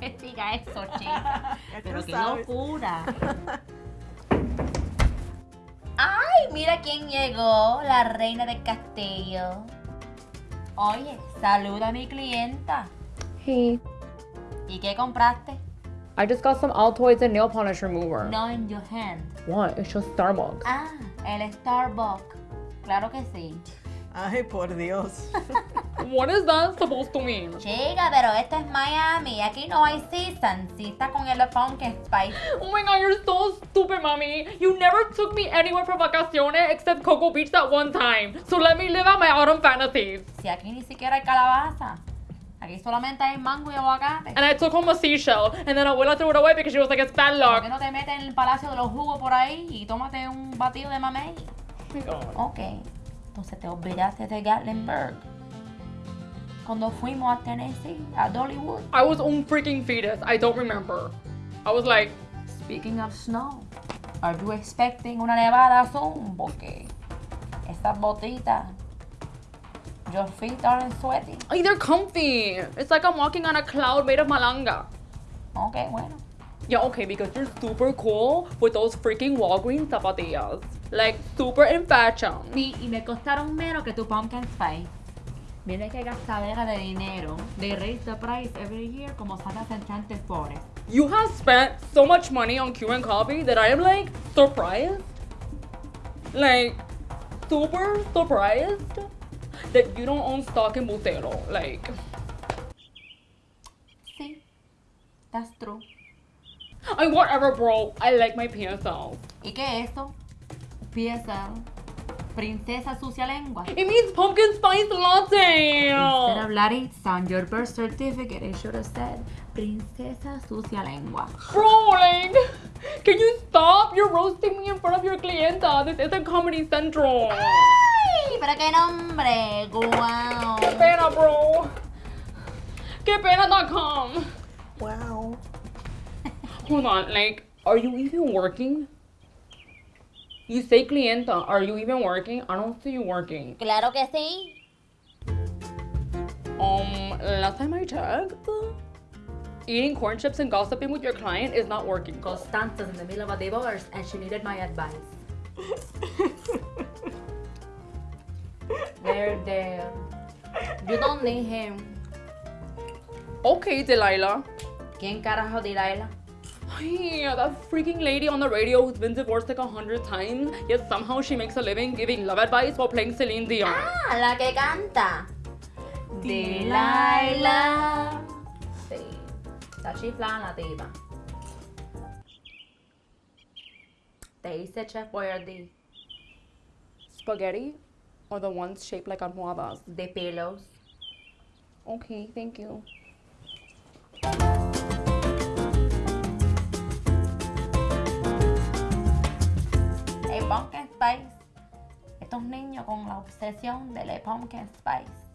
diga eso, chica. Pero qué locura. ¡Ay! Mira quién llegó, la reina del castillo. Oye, saluda a mi clienta. Hey, ¿Y qué compraste? I just got some Altoids and nail polish remover. No in your hand. What? It's just Starbucks. Ah, el Starbucks. Claro que sí. Ay, por Dios. What is that supposed to mean? Chica, pero esto es Miami. Aquí no hay season. Si está con el pumpkin spice. Oh my god, you're so stupid, mommy. You never took me anywhere for vacaciones except Cocoa Beach that one time. So let me live out my autumn fantasies. Si aquí ni siquiera hay calabaza. Aquí solamente hay mango y aguacate. And I took home a seashell, and then Abuela threw it away because she was like, it's bad ¿Por luck. qué no te metes en el palacio de los jugos por ahí y tómate un batido de mamey? Oh my God. Ok. Entonces te olvidaste de Gatlinburg. Cuando fuimos a Tennessee, a Dollywood. I was on freaking fetus. I don't remember. I was like, Speaking of snow, are you expecting una nevada soon? Porque esas botitas, your feet aren't sweaty. "Ay, they're comfy. It's like I'm walking on a cloud made of malanga. Ok, bueno. Yeah, okay, because you're super cool with those freaking Walgreens zapatillas. Like, super in fashion. Sí, y me costaron menos que tu pumpkin spice. Mira qué gastadera de dinero. They raise the price every year como enchantes flores. You have spent so much money on Cuban coffee that I am like surprised. Like, super surprised that you don't own stock in Bustelo. Like, Sí, that's true. I whatever, bro. I like my PSL. ¿Y qué es eso? PSL. Princesa sucia lengua. It means pumpkin spice latte. Instead of Laritza on your birth certificate, it should have said Princesa sucia lengua. Bro, can you stop? You're roasting me in front of your clienta. This isn't Comedy Central. ¡Ay! ¡Pero qué nombre! ¡Guau! Qué pena, bro. Qué pena.com. Wow. Hold on, like, are you even working? You say clienta, are you even working? I don't see you working. Claro que sí. Um, last time I checked, eating corn chips and gossiping with your client is not working. Constanza's in the middle of a divorce and she needed my advice. There, there. You don't need him. Okay, Delilah. ¿Quién carajo Delilah? That freaking lady on the radio who's been divorced like a hundred times, yet somehow she makes a living giving love advice while playing Celine Dion. Ah, la que canta. Delilah. Chiflada la tipa. Te hice Chef Boyardee Spaghetti or the ones shaped like almohadas? de pelos. Okay, thank you. Spice. Estos niños con la obsesión del pumpkin spice.